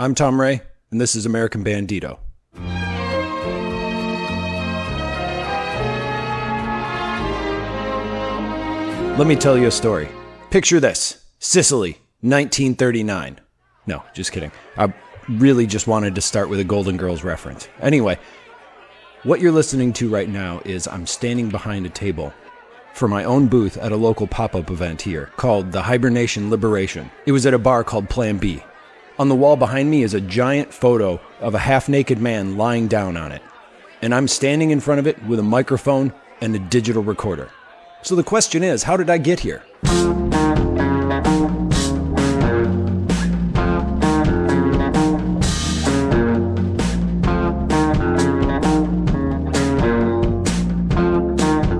I'm Tom Ray, and this is American Bandito. Let me tell you a story. Picture this Sicily, 1939. No, just kidding. I really just wanted to start with a Golden Girls reference. Anyway, what you're listening to right now is I'm standing behind a table for my own booth at a local pop up event here called the Hibernation Liberation. It was at a bar called Plan B. On the wall behind me is a giant photo of a half naked man lying down on it. And I'm standing in front of it with a microphone and a digital recorder. So the question is how did I get here?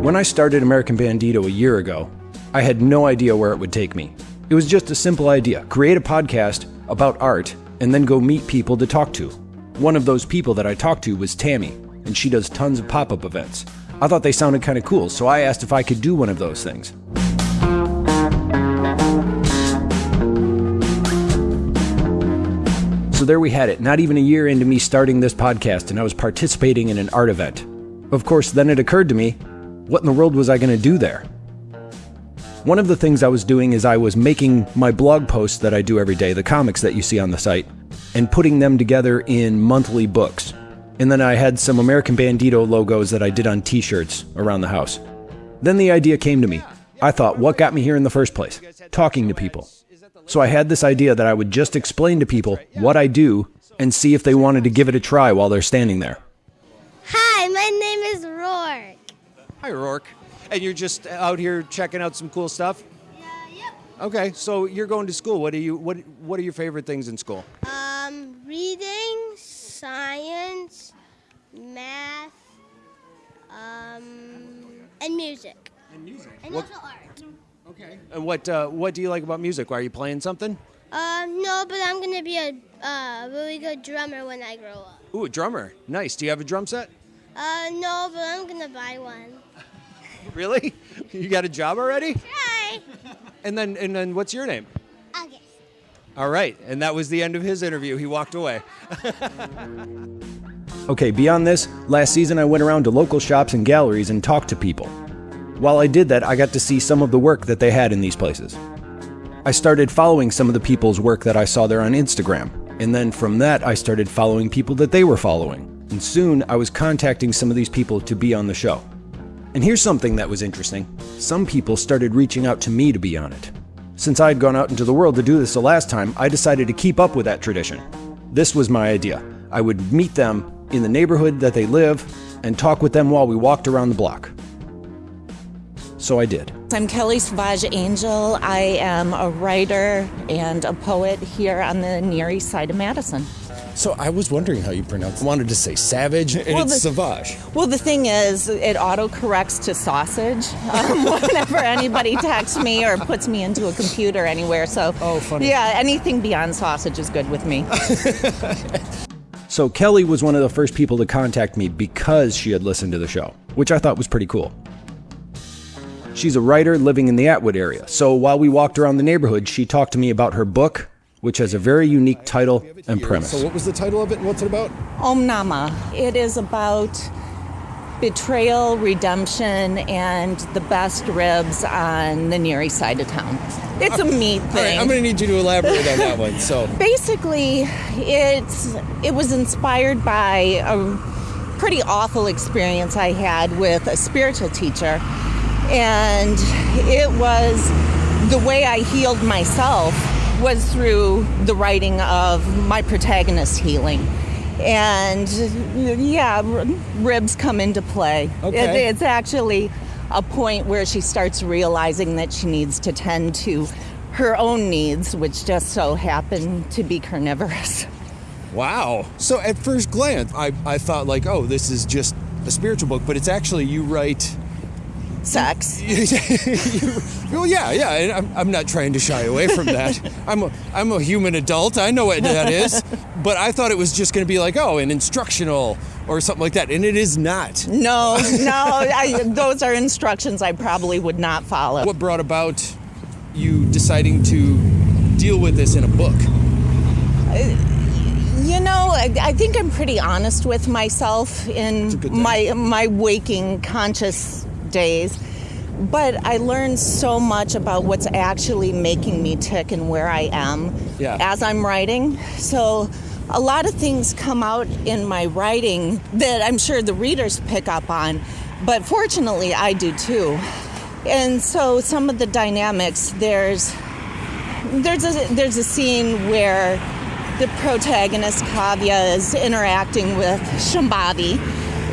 When I started American Bandito a year ago, I had no idea where it would take me. It was just a simple idea create a podcast about art and then go meet people to talk to. One of those people that I talked to was Tammy, and she does tons of pop up events. I thought they sounded kind of cool, so I asked if I could do one of those things. So there we had it, not even a year into me starting this podcast, and I was participating in an art event. Of course, then it occurred to me what in the world was I going to do there? One of the things I was doing is I was making my blog posts that I do every day, the comics that you see on the site, and putting them together in monthly books. And then I had some American Bandito logos that I did on t shirts around the house. Then the idea came to me. I thought, what got me here in the first place? Talking to people. So I had this idea that I would just explain to people what I do and see if they wanted to give it a try while they're standing there. Hi, my name is Rourke. Hi, Rourke. And you're just out here checking out some cool stuff? Yeah, yep. Okay, so you're going to school. What are you what what are your favorite things in school? Um, reading, science, math, um, and music. And music. And What, also art. okay. And what uh, what do you like about music? Are you playing something? Um, no, but I'm gonna be a uh, really good drummer when I grow up. Ooh, a drummer. Nice. Do you have a drum set? Uh, no, but I'm gonna buy one. Really? You got a job already? Hi. And then and then what's your name? August. All right. And that was the end of his interview. He walked away. Okay, beyond this, last season I went around to local shops and galleries and talked to people. While I did that, I got to see some of the work that they had in these places. I started following some of the people's work that I saw there on Instagram, and then from that, I started following people that they were following. And soon, I was contacting some of these people to be on the show. And here's something that was interesting some people started reaching out to me to be on it. Since I had gone out into the world to do this the last time, I decided to keep up with that tradition. This was my idea. I would meet them in the neighborhood that they live and talk with them while we walked around the block. So I did. I'm Kelly Savage Angel. I am a writer and a poet here on the Near East Side of Madison. So I was wondering how you pronounce. I wanted to say savage, and Well, it's the- savage. Well, the thing is, it auto corrects to sausage um, whenever anybody texts me or puts me into a computer anywhere. So, Oh, funny. Yeah, anything beyond sausage is good with me. So Kelly was one of the first people to contact me because she had listened to the show, which I thought was pretty cool. She's a writer living in the Atwood area, so while we walked around the neighborhood, she talked to me about her book, which has a very unique title and premise. So what was the title of it, and what's it about? Om Nama. It is about betrayal, redemption, and the best ribs on the Near East Side of town. It's a uh, meat All right, thing. I'm going to need you to elaborate on that one. So basically it's it was inspired by a pretty awful experience I had with a spiritual teacher and it was the way I healed myself was through the writing of my protagonist healing and yeah ribs come into play Okay. It- it's actually a point where she starts realizing that she needs to tend to her own needs, which just so happen to be carnivorous. wow. So at first glance, I I thought like, oh, this is just a spiritual book, but it's actually you write. Sex. well, yeah, yeah. I'm, I'm not trying to shy away from that. I'm a, I'm a human adult. I know what that is. But I thought it was just going to be like, oh, an instructional or something like that, and it is not. No, no, I, those are instructions I probably would not follow. What brought about you deciding to deal with this in a book? Uh, you know, I, I think I'm pretty honest with myself in my my waking conscious days. But I learned so much about what's actually making me tick and where I am Yeah. as I'm writing. So a lot of things come out in my writing that I'm sure the readers pick up on, but fortunately I do too. And so some of the dynamics there's there's a there's a scene where the protagonist Kavya is interacting with Shambhavi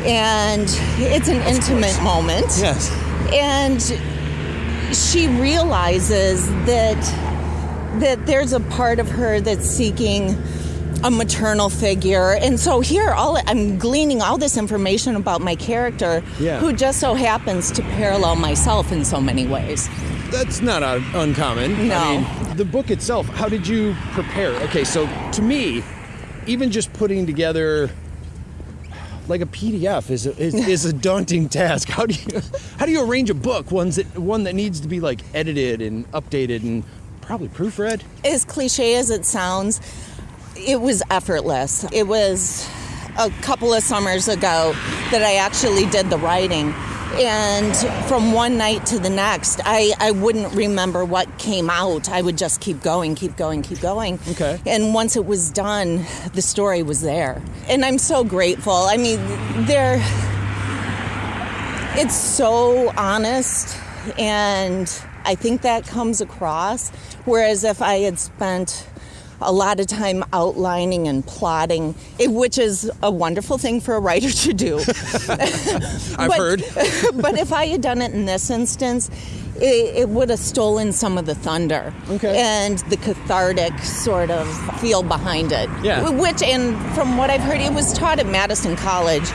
and it's an intimate moment Yes. and she realizes that that there's a part of her that's seeking a maternal figure and so here all i'm gleaning all this information about my character Yeah. who just so happens to parallel myself in so many ways That's not un- uncommon. No. I mean, the book itself, how did you prepare? Okay, so to me, even just putting together like a PDF is a, is, is a daunting task. How do you how do you arrange a book one's that, one that needs to be like edited and updated and probably proofread? as cliche as it sounds, it was effortless. It was a couple of summers ago that I actually did the writing. And from one night to the next, I, I wouldn't remember what came out. I would just keep going, keep going, keep going. Okay. And once it was done, the story was there. And I'm so grateful. I mean, there it's so honest and i think that comes across whereas if i had spent a lot of time outlining and plotting it, which is a wonderful thing for a writer to do I've but, heard. but if i had done it in this instance it, it would have stolen some of the thunder Okay. and the cathartic sort of feel behind it Yeah. which and from what i've heard it was taught at madison college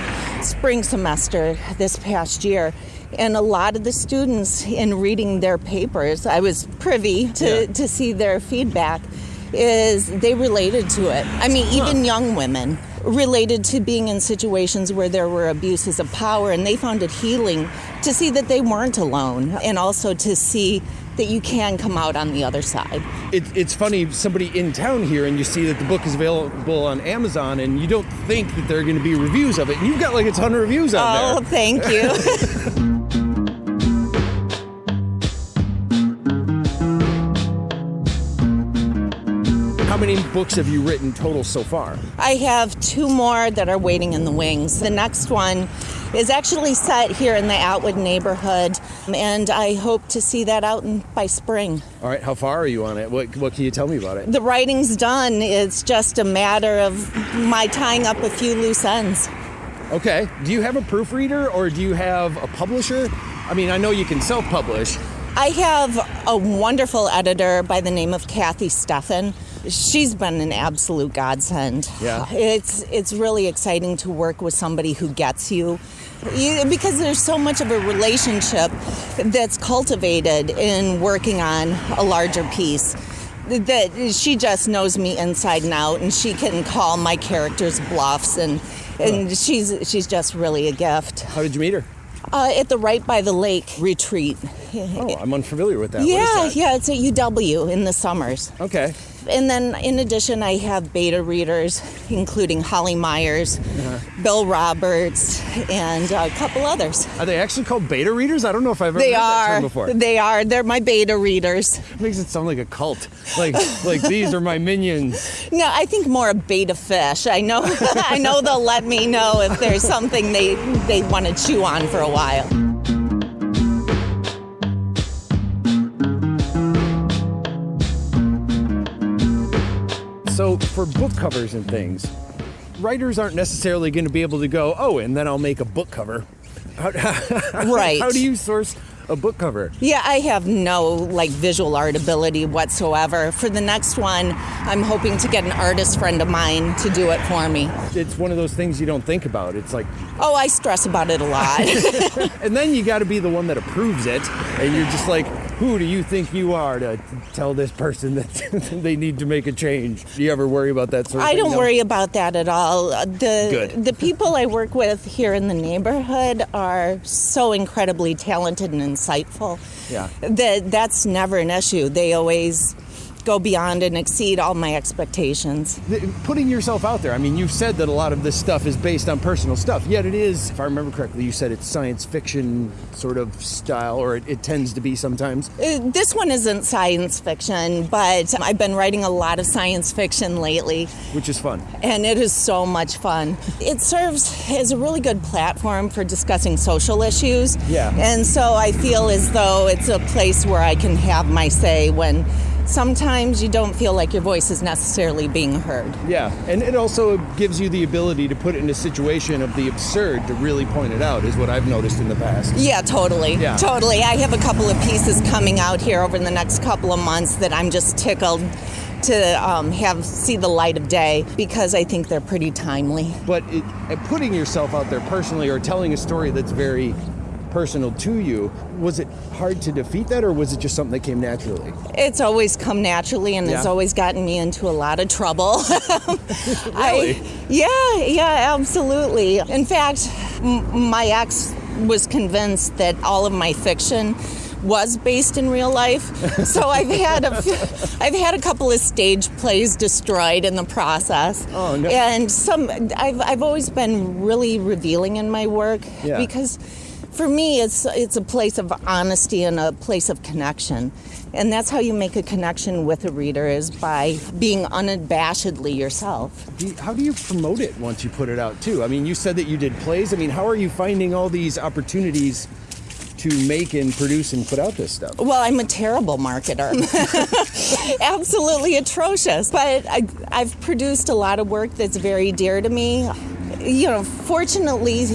spring semester this past year and a lot of the students in reading their papers i was privy to, Yeah. to see their feedback is they related to it i mean even young women related to being in situations where there were abuses of power and they found it healing to see that they weren't alone and also to see that you can come out on the other side It, it's funny, somebody in town here, and you see that the book is available on Amazon, and you don't think that there are going to be reviews of it, and you've got like a ton of reviews on it. oh there. thank you many books have you written total so far? I have two more that are waiting in the wings. The next one is actually set here in the Atwood neighborhood, and I hope to see that out in, by spring. All right, how far are you on it? What, what can you tell me about it? The writing's done. It's just a matter of my tying up a few loose ends. Okay. Do you have a proofreader or do you have a publisher? I mean, I know you can self publish. I have a wonderful editor by the name of Kathy Steffen. She's been an absolute godsend. Yeah. It's it's really exciting to work with somebody who gets you. You- because there's so much of a relationship that's cultivated in working on a larger piece that she just knows me inside and out and she can call my characters bluffs and and she's she's just really a gift. How did you meet her? Uh, at the Write by the Lake retreat. Oh, I'm unfamiliar with that. Yeah, that? yeah, it's at UW in the summers. Okay. And then in addition, I have beta readers, including Holly Myers, Uh-huh. Bill Roberts, and a couple others. Are they actually called beta readers? I don't know if I've ever They heard that term are. before. They are. They're my beta readers. makes it sound like a cult. Like like these are my minions. No, I think more a beta fish. I know. I know they'll let me know if there's something they they want to chew on for a while. For book covers and things, writers aren't necessarily going to be able to go, oh, and then I'll make a book cover. How, Right. How do you source a book cover? Yeah, I have no like visual art ability whatsoever. For the next one, I'm hoping to get an artist friend of mine to do it for me. It's one of those things you don't think about. It's like, Oh, I stress about it a lot. and then you got to be the one that approves it, and you're just like, who do you think you are to tell this person that they need to make a change? Do you ever worry about that sort of I thing? don't No? worry about that at all. The Good. the people I work with here in the neighborhood are so incredibly talented and insightful. Yeah. That that's never an issue. They always go beyond and exceed all my expectations. Putting yourself out there. I mean, you've said that a lot of this stuff is based on personal stuff. Yet it is, if I remember correctly, you said it's science fiction sort of style, or it, it tends to be sometimes. Uh, This one isn't science fiction, but I've been writing a lot of science fiction lately. Which is fun. and it is so much fun. It serves as a really good platform for discussing social issues. Yeah. And so I feel as though it's a place where I can have my say when sometimes you don't feel like your voice is necessarily being heard. Yeah, and it also gives you the ability to put it in a situation of the absurd to really point it out, is what I've noticed in the past. Yeah, totally. Yeah. Totally. I have a couple of pieces coming out here over the next couple of months that I'm just tickled to um, have see the light of day because I think they're pretty timely. But it, uh, putting yourself out there personally or telling a story that's very personal to you, was it hard to defeat that, or was it just something that came naturally? It's always come naturally and it's always gotten me into a lot of trouble. Really? I, yeah, yeah, absolutely. In fact, m- my ex was convinced that all of my fiction was based in real life. So I've had a I've had a couple of stage plays destroyed in the process. Oh, no. And some I've I've always been really revealing in my work Yeah. because for me it's it's a place of honesty and a place of connection. And that's how you make a connection with a reader is by being unabashedly yourself. Do you- how do you promote it once you put it out, too? I mean, you said that you did plays. I mean, how are you finding all these opportunities to make and produce and put out this stuff? Well, I'm a terrible marketer. Absolutely atrocious. But I, I've produced a lot of work that's very dear to me. You know, fortunately,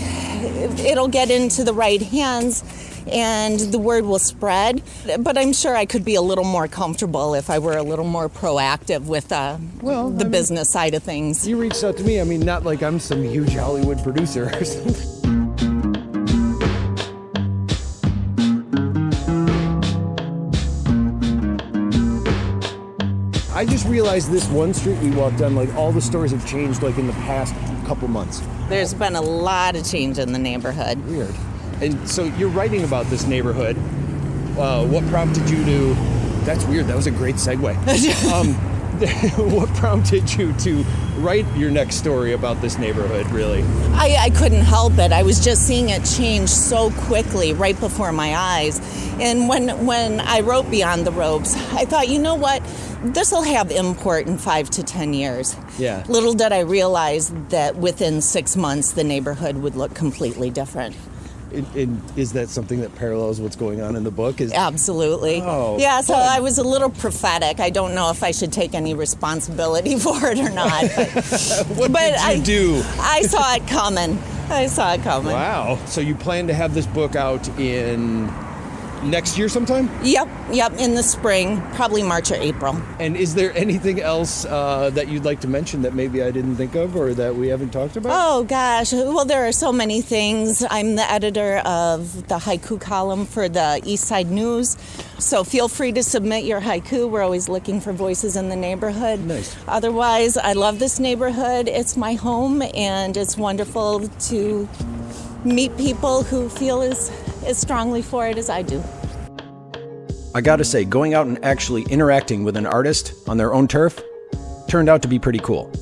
it'll get into the right hands and the word will spread. But I'm sure I could be a little more comfortable if I were a little more proactive with uh, Well, the I mean- business side of things. You reached out to me. I mean, not like I'm some huge Hollywood producer or something. I just realized this one street we walked on, like all the stores have changed like in the past couple months. There's been a lot of change in the neighborhood. Weird. And so you're writing about this neighborhood. Uh, what prompted you to? That's weird. That was a great segue. um, what prompted you to write your next story about this neighborhood? Really? I, I couldn't help it. I was just seeing it change so quickly right before my eyes. And when when I wrote Beyond the Ropes, I thought, you know what? This will have import in five to ten years. Yeah. Little did I realize that within six months the neighborhood would look completely different. And- and is that something that parallels what's going on in the book? Is Absolutely. Oh, yeah, so fun. I was a little prophetic. I don't know if I should take any responsibility for it or not. But, what but did you I, do? I saw it coming. I saw it coming. Wow. So you plan to have this book out in next year sometime? Yep, yep, in the spring, probably March or April. And is there anything else uh, that you'd like to mention that maybe I didn't think of or that we haven't talked about? Oh gosh, well, there are so many things. I'm the editor of the haiku column for the East Side News, so feel free to submit your haiku. We're always looking for voices in the neighborhood. Nice. Otherwise, I love this neighborhood. It's my home, and it's wonderful to meet people who feel as, as strongly for it as I do. I gotta say, going out and actually interacting with an artist on their own turf turned out to be pretty cool.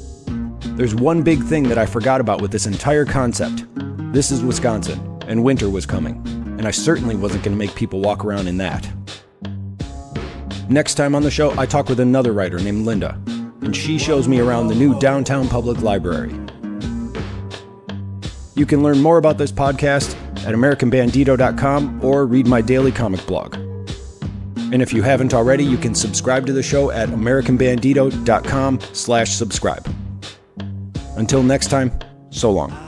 There's one big thing that I forgot about with this entire concept. This is Wisconsin, and winter was coming, and I certainly wasn't gonna make people walk around in that. Next time on the show, I talk with another writer named Linda, and she shows me around the new downtown public library. You can learn more about this podcast at AmericanBandito.com or read my daily comic blog. And if you haven't already, you can subscribe to the show at AmericanBandito.com slash subscribe. Until next time, so long.